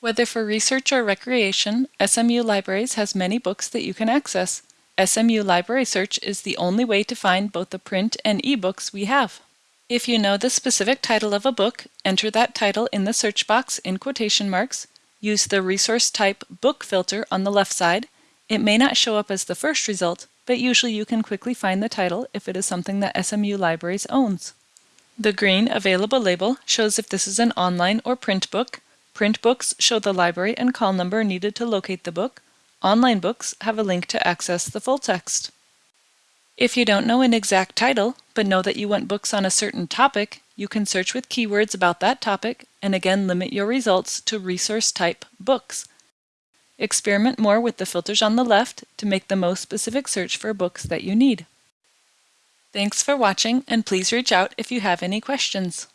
Whether for research or recreation, SMU Libraries has many books that you can access. SMU Library Search is the only way to find both the print and e-books we have. If you know the specific title of a book, enter that title in the search box in quotation marks, use the resource type book filter on the left side. It may not show up as the first result, but usually you can quickly find the title if it is something that SMU Libraries owns. The green Available label shows if this is an online or print book. Print books show the library and call number needed to locate the book. Online books have a link to access the full text. If you don't know an exact title, but know that you want books on a certain topic, you can search with keywords about that topic and again limit your results to resource type books. Experiment more with the filters on the left to make the most specific search for books that you need. Thanks for watching and please reach out if you have any questions.